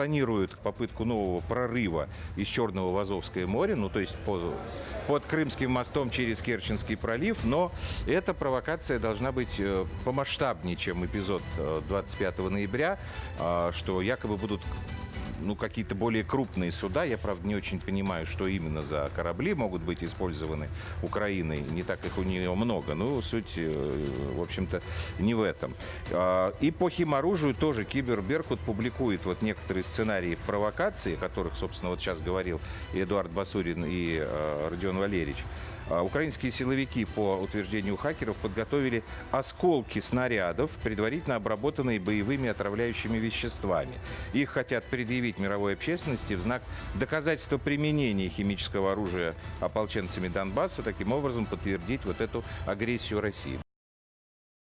планируют попытку нового прорыва из Черного в Азовское море, ну то есть по- под Крымским мостом через Керченский пролив, но эта провокация должна быть э, помасштабнее, чем эпизод э, 25 ноября, а, что якобы будут ну, какие-то более крупные суда. Я, правда, не очень понимаю, что именно за корабли могут быть использованы Украиной. Не так их у нее много. Ну, суть, э, в общем-то, не в этом. А, И по химоружию тоже Кибер Беркут публикует вот некоторые сценарии провокации, о которых, собственно, вот сейчас говорил и Эдуард Басурин, и э, Родион Валерьевич. А, Украинские силовики, по утверждению хакеров, подготовили осколки снарядов, предварительно обработанные боевыми отравляющими веществами. Их хотят предъявить мировой общественности в знак доказательства применения химического оружия ополченцами Донбасса, таким образом подтвердить вот эту агрессию России.